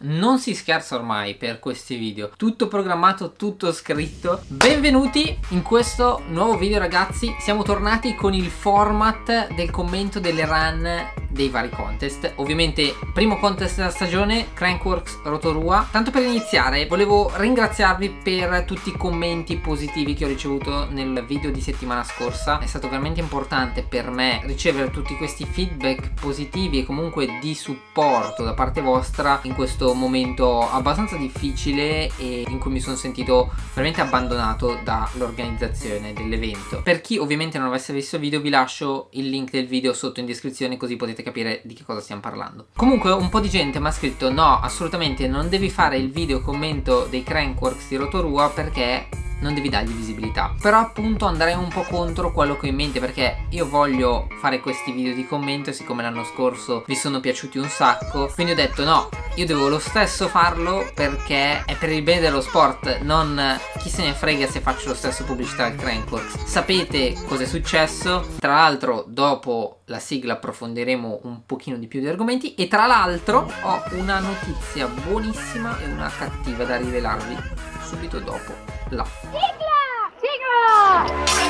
Non si scherza ormai per questi video, tutto programmato, tutto scritto. Benvenuti in questo nuovo video ragazzi, siamo tornati con il format del commento delle run dei vari contest. Ovviamente primo contest della stagione, Crankworks Rotorua. Tanto per iniziare volevo ringraziarvi per tutti i commenti positivi che ho ricevuto nel video di settimana scorsa. È stato veramente importante per me ricevere tutti questi feedback positivi e comunque di supporto da parte vostra in questo momento abbastanza difficile e in cui mi sono sentito veramente abbandonato dall'organizzazione dell'evento. Per chi ovviamente non avesse visto il video vi lascio il link del video sotto in descrizione così potete capire di che cosa stiamo parlando. Comunque un po' di gente mi ha scritto no assolutamente non devi fare il video commento dei Crankworks di Rotorua perché non devi dargli visibilità. Però appunto andrei un po' contro quello che ho in mente perché io voglio fare questi video di commento siccome l'anno scorso vi sono piaciuti un sacco quindi ho detto no io devo lo stesso farlo perché è per il bene dello sport non chi se ne frega se faccio lo stesso pubblicità al Crankworks sapete cosa è successo? Tra l'altro dopo la sigla approfondiremo un pochino di più di argomenti e tra l'altro ho una notizia buonissima e una cattiva da rivelarvi subito dopo là. Sigla! Sigla!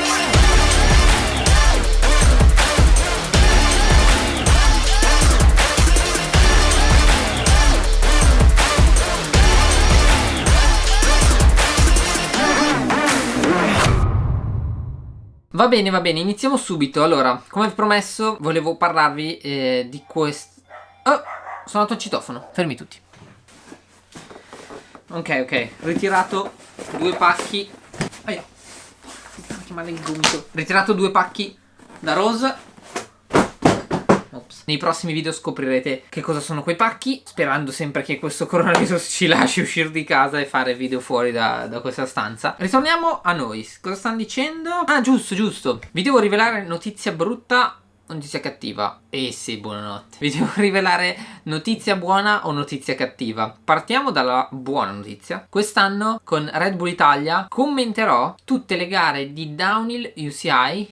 Va bene, va bene, iniziamo subito. Allora, come promesso, volevo parlarvi eh, di questo... Oh, sono andato al citofono. Fermi tutti. Ok, ok, ritirato due pacchi. Aia. Che male il gomito. Ritirato due pacchi da Rose. Ops. Nei prossimi video scoprirete che cosa sono quei pacchi Sperando sempre che questo coronavirus ci lasci uscire di casa e fare video fuori da, da questa stanza. Ritorniamo a noi. Cosa stanno dicendo? Ah giusto giusto. Vi devo rivelare notizia brutta notizia cattiva? Eh sì, buonanotte. Vi devo rivelare notizia buona o notizia cattiva. Partiamo dalla buona notizia. Quest'anno con Red Bull Italia commenterò tutte le gare di Downhill UCI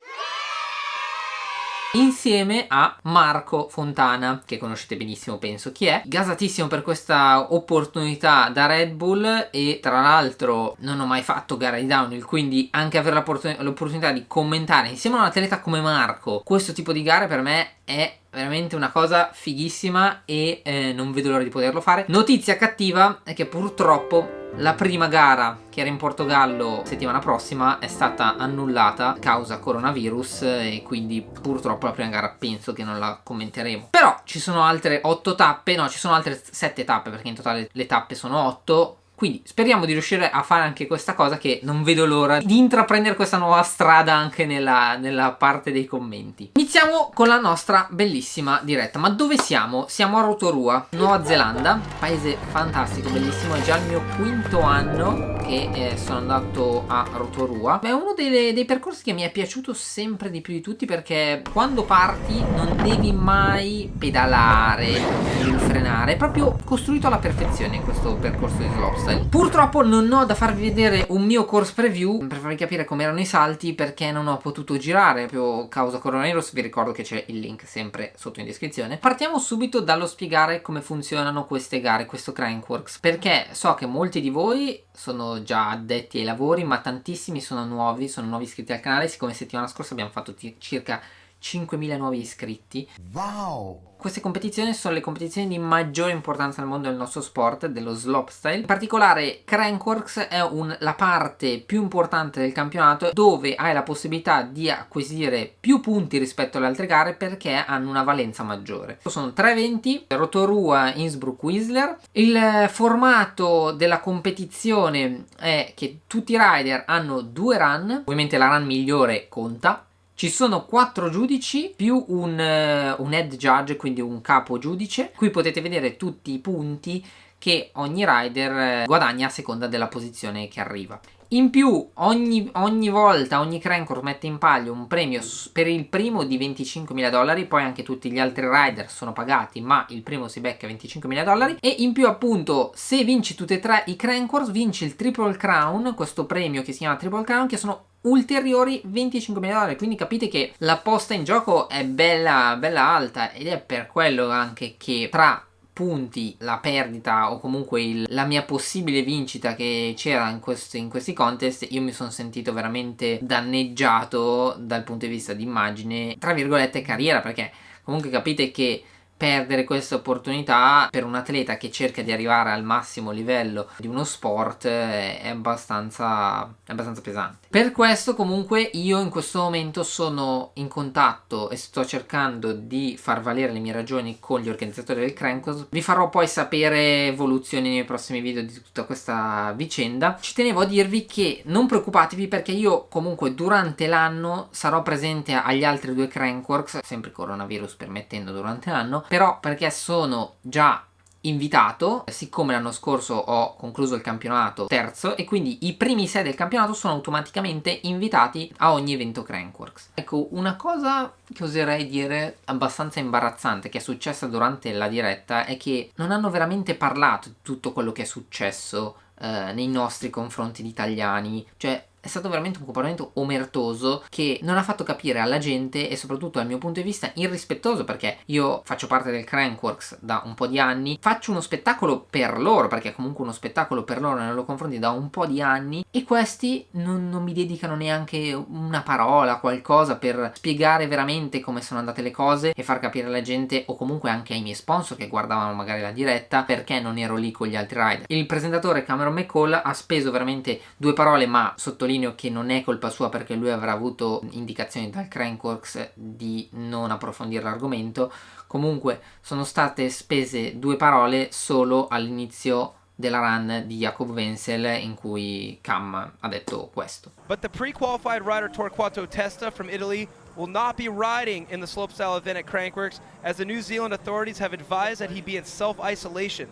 insieme a Marco Fontana che conoscete benissimo penso chi è. Gasatissimo per questa opportunità da Red Bull e tra l'altro non ho mai fatto gara di downhill quindi anche avere l'opportunità di commentare insieme a un atleta come Marco questo tipo di gare per me è veramente una cosa fighissima e eh, non vedo l'ora di poterlo fare. Notizia cattiva è che purtroppo la prima gara che era in Portogallo settimana prossima è stata annullata causa coronavirus e quindi purtroppo la prima gara penso che non la commenteremo. Però ci sono altre 8 tappe, no ci sono altre 7 tappe perché in totale le tappe sono 8 quindi speriamo di riuscire a fare anche questa cosa che non vedo l'ora di intraprendere questa nuova strada anche nella, nella, parte dei commenti. Iniziamo con la nostra bellissima diretta. Ma dove siamo? Siamo a Rotorua, Nuova Zelanda, paese fantastico, bellissimo, è già il mio quinto anno che eh, sono andato a Rotorua. È uno dei, dei percorsi che mi è piaciuto sempre di più di tutti perché quando parti non devi mai pedalare, devi frenare, è proprio costruito alla perfezione questo percorso di slopestyle freestyle Purtroppo non ho da farvi vedere un mio course preview per farvi capire come erano i salti perché non ho potuto girare. Proprio causa coronavirus vi ricordo che c'è il link sempre sotto in descrizione. Partiamo subito dallo spiegare come funzionano queste gare, questo Crankworks perché so che molti di voi sono già addetti ai lavori ma tantissimi sono nuovi, sono nuovi iscritti al canale. Siccome settimana scorsa abbiamo fatto circa 5.000 nuovi iscritti Wow! Queste competizioni sono le competizioni di maggiore importanza nel mondo del nostro sport, dello slopestyle. In particolare Crankworks è un, la parte più importante del campionato dove hai la possibilità di acquisire più punti rispetto alle altre gare perché hanno una valenza maggiore. Sono tre eventi, Rotorua, Innsbruck, Whistler. Il formato della competizione è che tutti i rider hanno due run, ovviamente la run migliore conta, ci sono quattro giudici più un, uh, un head judge, quindi un capo giudice. Qui potete vedere tutti i punti che ogni rider uh, guadagna a seconda della posizione che arriva. In più ogni, ogni volta, ogni crankor mette in palio un premio per il primo di 25.000 dollari, poi anche tutti gli altri rider sono pagati ma il primo si becca 25.000 dollari. E in più appunto se vinci tutti e tre i crankors vinci il Triple Crown, questo premio che si chiama Triple Crown che sono ulteriori 25 mila dollari. Quindi capite che la posta in gioco è bella, bella alta ed è per quello anche che tra punti la perdita o comunque il, la mia possibile vincita che c'era in, in, questi contest io mi sono sentito veramente danneggiato dal punto di vista di immagine tra virgolette carriera perché comunque capite che perdere questa opportunità per un atleta che cerca di arrivare al massimo livello di uno sport è abbastanza, è abbastanza pesante. Per questo comunque io in questo momento sono in contatto e sto cercando di far valere le mie ragioni con gli organizzatori del Crankos. Vi farò poi sapere evoluzioni nei prossimi video di tutta questa vicenda. Ci tenevo a dirvi che non preoccupatevi perché io comunque durante l'anno sarò presente agli altri due Crankworks, sempre coronavirus permettendo durante l'anno, però perché sono già invitato, siccome l'anno scorso ho concluso il campionato terzo e quindi i primi sei del campionato sono automaticamente invitati a ogni evento Crankworks. Ecco, una cosa che oserei dire abbastanza imbarazzante che è successa durante la diretta è che non hanno veramente parlato di tutto quello che è successo eh, nei nostri confronti di italiani, cioè è stato veramente un comportamento omertoso che non ha fatto capire alla gente e soprattutto dal mio punto di vista irrispettoso perché io faccio parte del Crankworks da un po' di anni, faccio uno spettacolo per loro perché è comunque uno spettacolo per loro nei loro confronti da un po' di anni e questi non, non mi dedicano neanche una parola, qualcosa per spiegare veramente come sono andate le cose e far capire alla gente o comunque anche ai miei sponsor che guardavano magari la diretta perché non ero lì con gli altri rider. Il presentatore Cameron McCall ha speso veramente due parole ma sottolineo sottolineo che non è colpa sua perché lui avrà avuto indicazioni dal Crankworks di non approfondire l'argomento comunque sono state spese due parole solo all'inizio della run di Jacob Wenzel in cui Cam ha detto questo. But the pre-qualified rider Torquato Testa from Italy will not be riding in the slopestyle event at Crankworks as the New Zealand authorities have advised that he be in self-isolation.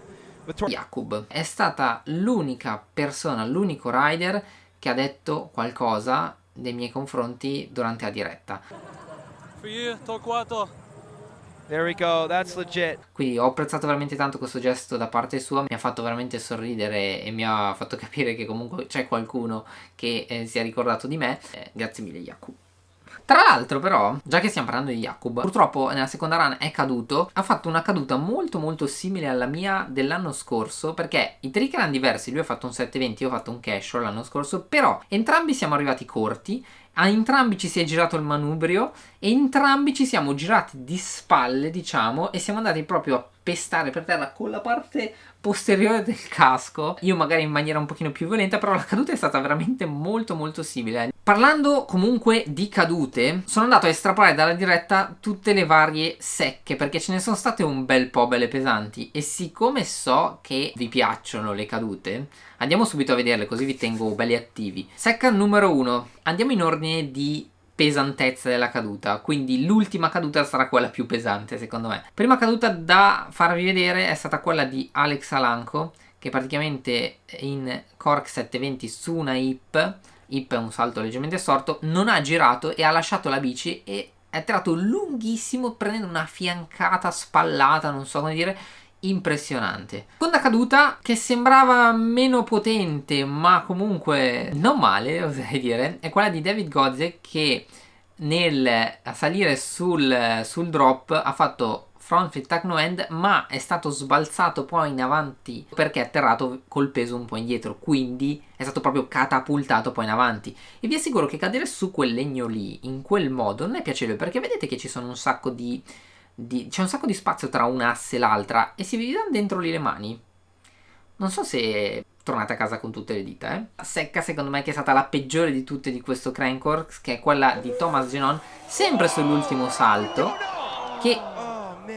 Jakub è stata l'unica persona, l'unico rider che ha detto qualcosa nei miei confronti durante la diretta. For you, Torquato. There we go, that's legit. Quindi ho apprezzato veramente tanto questo gesto da parte sua, mi ha fatto veramente sorridere e mi ha fatto capire che comunque c'è qualcuno che eh, si è ricordato di me. Eh, grazie mille Jakub. Tra l'altro però, già che stiamo parlando di Jakub, purtroppo nella seconda run è caduto, ha fatto una caduta molto molto simile alla mia dell'anno scorso, perché i trick erano diversi, lui ha fatto un 720, io ho fatto un casual l'anno scorso, però entrambi siamo arrivati corti, a entrambi ci si è girato il manubrio e entrambi ci siamo girati di spalle, diciamo, e siamo andati proprio a pestare per terra con la parte posteriore del casco. Io magari in maniera un pochino più violenta però la caduta è stata veramente molto molto simile. Parlando comunque di cadute sono andato a estrapolare dalla diretta tutte le varie secche perché ce ne sono state un bel po' belle pesanti. E siccome so che vi piacciono le cadute andiamo subito a vederle così vi tengo belli attivi. Secca numero 1 andiamo in ordine di pesantezza della caduta. Quindi l'ultima caduta sarà quella più pesante secondo me. Prima caduta da farvi vedere è stata quella di Alex Alanco che praticamente in Cork 720 su una hip hip è un salto leggermente storto non ha girato e ha lasciato la bici e è atterrato lunghissimo prendendo una fiancata spallata non so come dire impressionante. Seconda caduta che sembrava meno potente ma comunque non male oserei dire è quella di David Gozze che nel salire sul, sul drop ha fatto front flip tuck no end ma è stato sbalzato poi in avanti perché è atterrato col peso un po' indietro quindi è stato proprio catapultato poi in avanti e vi assicuro che cadere su quel legno lì in quel modo non è piacevole perché vedete che ci sono un sacco di c'è un sacco di spazio tra un'asse e l'altra e se vi danno dentro lì le mani non so se tornate a casa con tutte le dita eh. secca secondo me che è stata la peggiore di tutte di questo Crankworks che è quella di Thomas Genon sempre sull'ultimo salto che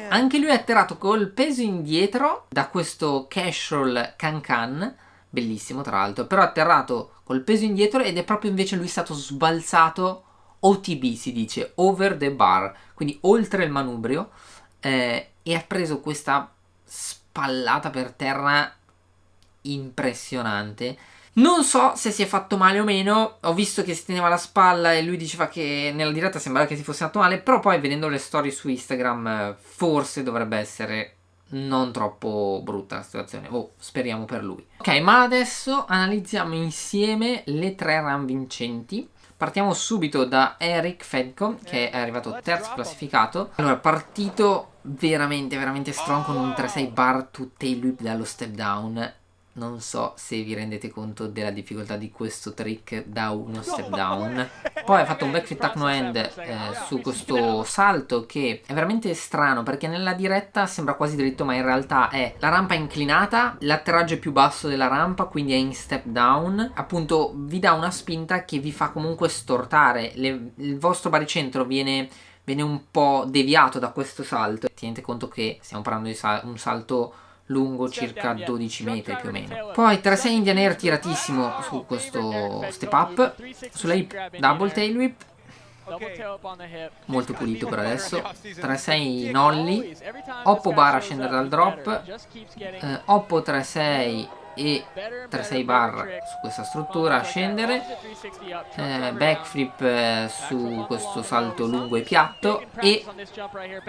anche lui è atterrato col peso indietro da questo casual can can bellissimo tra l'altro però atterrato col peso indietro ed è proprio invece lui stato sbalzato OTB si dice, over the bar, quindi oltre il manubrio, eh, e ha preso questa spallata per terra impressionante. Non so se si è fatto male o meno, ho visto che si teneva la spalla e lui diceva che nella diretta sembrava che si fosse fatto male, però poi vedendo le storie su Instagram forse dovrebbe essere non troppo brutta la situazione, oh, speriamo per lui. Ok, ma adesso analizziamo insieme le tre run vincenti Partiamo subito da Eric Fedco che è arrivato terzo classificato. Allora, partito veramente veramente strong con un 3-6 bar to tail whip dallo step down non so se vi rendete conto della difficoltà di questo trick da uno step down. poi ha fatto un backflip tuck no end eh, su questo salto che è veramente strano perché nella diretta sembra quasi dritto ma in realtà è la rampa inclinata l'atterraggio è più basso della rampa quindi è in step down. Appunto vi dà una spinta che vi fa comunque stortare. Le, il vostro baricentro viene viene un po' deviato da questo salto. Tenete conto che stiamo parlando di sal un salto lungo circa 12 metri più o meno. Poi 3-6 Indian Air tiratissimo su questo step up, sulla hip double tail whip, molto pulito per adesso. 3-6 nolli. oppo bar a scendere dal drop. eh, oppo 3-6 e 3-6 bar su questa struttura a scendere. Eh, backflip eh, su questo salto lungo e piatto e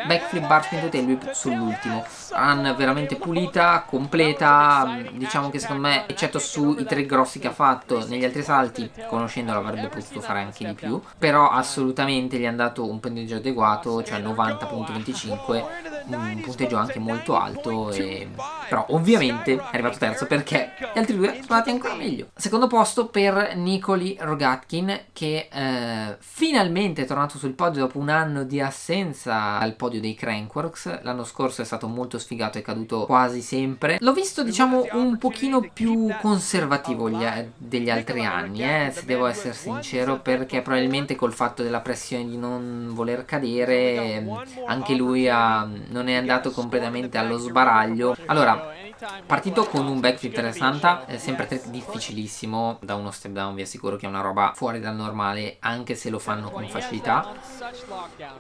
backflip bar spin to tail sull'ultimo. Run veramente pulita, completa diciamo che secondo me eccetto sui tre grossi che ha fatto negli altri salti conoscendolo avrebbe potuto fare anche di più però assolutamente gli hanno dato un punteggio adeguato cioè 90.25 un punteggio anche molto alto e... però ovviamente è arrivato terzo perché gli altri due sono andati ancora meglio. Secondo posto per Nikoli Rogatkin che eh, finalmente è tornato sul podio dopo un anno di assenza al podio dei Crankworks. L'anno scorso è stato molto sfigato e caduto quasi sempre. L'ho visto diciamo un pochino più conservativo gli, degli altri anni, eh, se devo essere sincero, perché probabilmente col fatto della pressione di non voler cadere anche lui ha, non è andato completamente allo sbaraglio. Allora, Partito con un backflip 360, è sempre difficilissimo, da uno step down vi assicuro che è una roba fuori dal normale, anche se lo fanno con facilità.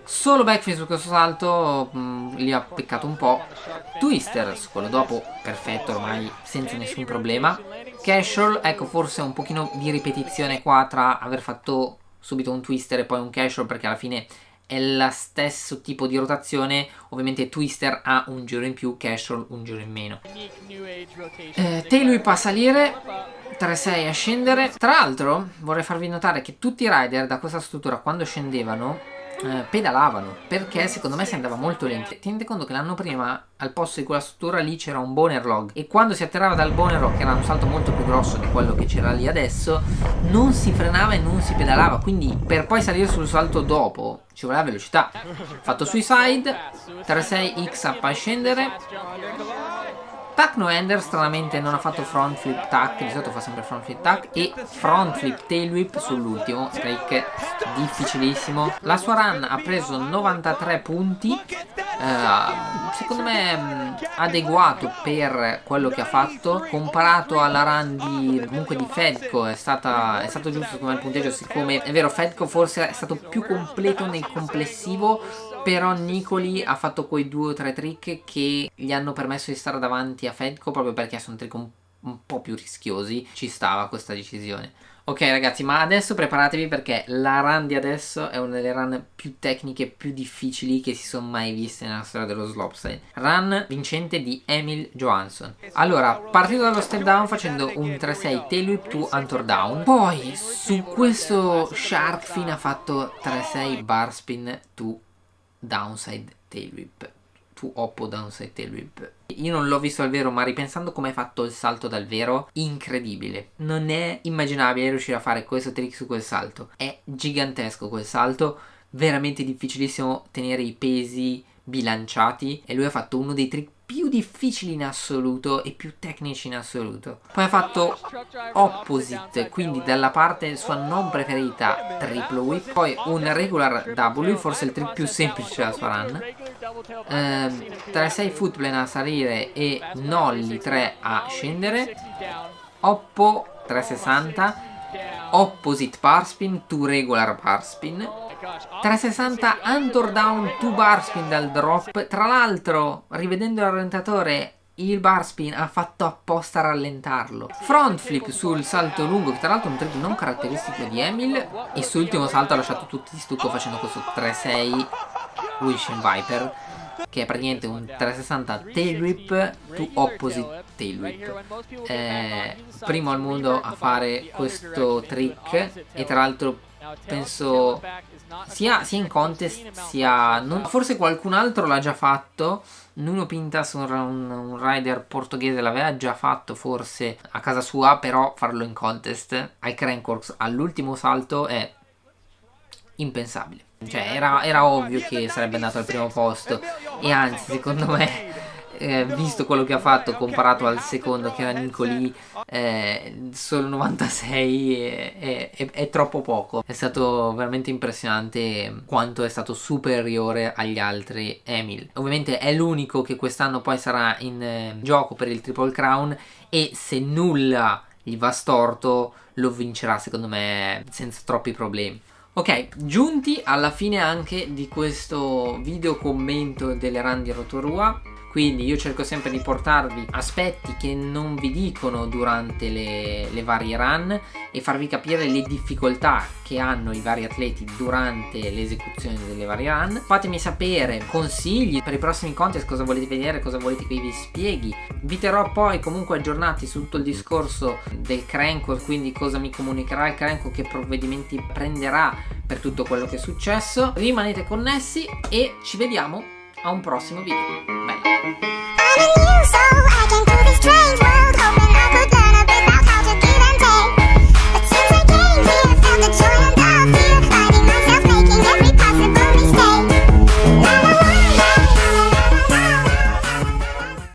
Solo backflip su questo salto, mh, mm, lì ha peccato un po'. Twister su quello dopo, perfetto ormai, senza nessun problema. Casual, ecco forse un pochino di ripetizione qua tra aver fatto subito un twister e poi un casual perché alla fine è lo stesso tipo di rotazione ovviamente Twister ha un giro in più Casual un giro in meno. Eh, Tailwhip a salire 3-6 a scendere. Tra l'altro vorrei farvi notare che tutti i rider da questa struttura quando scendevano eh, pedalavano perché secondo me si andava molto lento tenete conto che l'anno prima al posto di quella struttura lì c'era un boner log. E quando si atterrava dal boner log che era un salto molto più grosso di quello che c'era lì adesso non si frenava e non si pedalava. Quindi per poi salire sul salto dopo ci voleva velocità. Fatto sui side 3-6 x up a scendere Tuck no ender stranamente non ha fatto front flip tuck, di solito fa sempre front flip tuck e front flip tail whip sull'ultimo, strike difficilissimo. La sua run ha preso 93 punti, eh, secondo me mh, adeguato per quello che ha fatto, comparato alla run di, comunque di Fedco è, stata, è stato giusto come il punteggio, siccome è vero Fedco forse è stato più completo nel complessivo, però Nicoli ha fatto quei due o tre trick che gli hanno permesso di stare davanti a Fedco proprio perché sono trick un, un po' più rischiosi. Ci stava questa decisione. Ok ragazzi, ma adesso preparatevi perché la run di adesso è una delle run più tecniche, più difficili che si sono mai viste nella storia dello slopestyle. Run vincente di Emil Johansson. Allora, partito dallo step down facendo un 3-6 tail whip to Antor down. Poi su questo shark fin ha fatto 3-6 bar spin to downside tail whip tu oppo downside tail whip io non l'ho visto al vero ma ripensando come hai fatto il salto dal vero incredibile. Non è immaginabile riuscire a fare questo trick su quel salto. È gigantesco quel salto veramente difficilissimo tenere i pesi bilanciati e lui ha fatto uno dei trick più difficili in assoluto e più tecnici in assoluto. Poi ha fatto opposite, quindi dalla parte sua non preferita triple whip, poi un regular W, forse il trick più semplice della sua run. Eh, 3-6 footplane a salire e nolli 3 a scendere. Oppo 360, opposite bar spin, 2 regular bar spin 360 Antor down 2 bar spin dal drop. Tra l'altro rivedendo il rallentatore il bar spin ha fatto apposta rallentarlo. Front flip sul salto lungo che tra l'altro è un trick non caratteristico di Emil. E sull'ultimo salto ha lasciato tutti di stucco facendo questo 3-6 Wishing Viper che è praticamente un 360 tail whip to opposite tail whip eh, primo al mondo a fare questo trick e tra l'altro penso sia, sia in contest sia non, forse qualcun altro l'ha già fatto. Nuno Pintas un, un rider portoghese l'aveva già fatto forse a casa sua però farlo in contest ai Crankworks all'ultimo salto è impensabile. Cioè era, era ovvio che sarebbe andato al primo posto. E anzi secondo me eh, visto quello che ha fatto comparato al secondo che era Nicoli eh, solo 96 è, è, è, troppo poco. È stato veramente impressionante quanto è stato superiore agli altri Emil. Ovviamente è l'unico che quest'anno poi sarà in eh, gioco per il Triple Crown e se nulla gli va storto lo vincerà secondo me senza troppi problemi. Ok, giunti alla fine anche di questo video commento delle run di Rotorua quindi io cerco sempre di portarvi aspetti che non vi dicono durante le, le varie run e farvi capire le difficoltà che hanno i vari atleti durante l'esecuzione delle varie run. Fatemi sapere consigli per i prossimi contest cosa volete vedere cosa volete che vi spieghi. Vi terrò poi comunque aggiornati su tutto il discorso del cranko quindi cosa mi comunicherà il cranko che provvedimenti prenderà per tutto quello che è successo. Rimanete connessi e ci vediamo a un prossimo video. I'm new, so I can do this strange